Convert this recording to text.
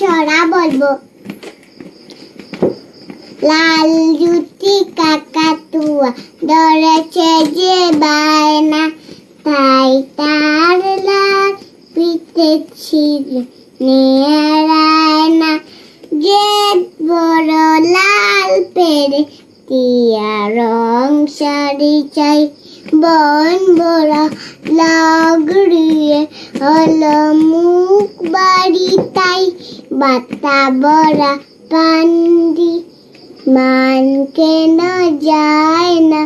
ছড়া বলব। লাল জুতি কাকাতুয়া ধরেছে যে বায়না, তাই তার লাল পিতে ছিল না যে বড় লাল পেরে টিয়া রং শাড়ি চাই, বন বড় লাগড়িয়ে হলো মুখ বাড়ি। বাতা বড়া পান্ডি মান কেন যায় না।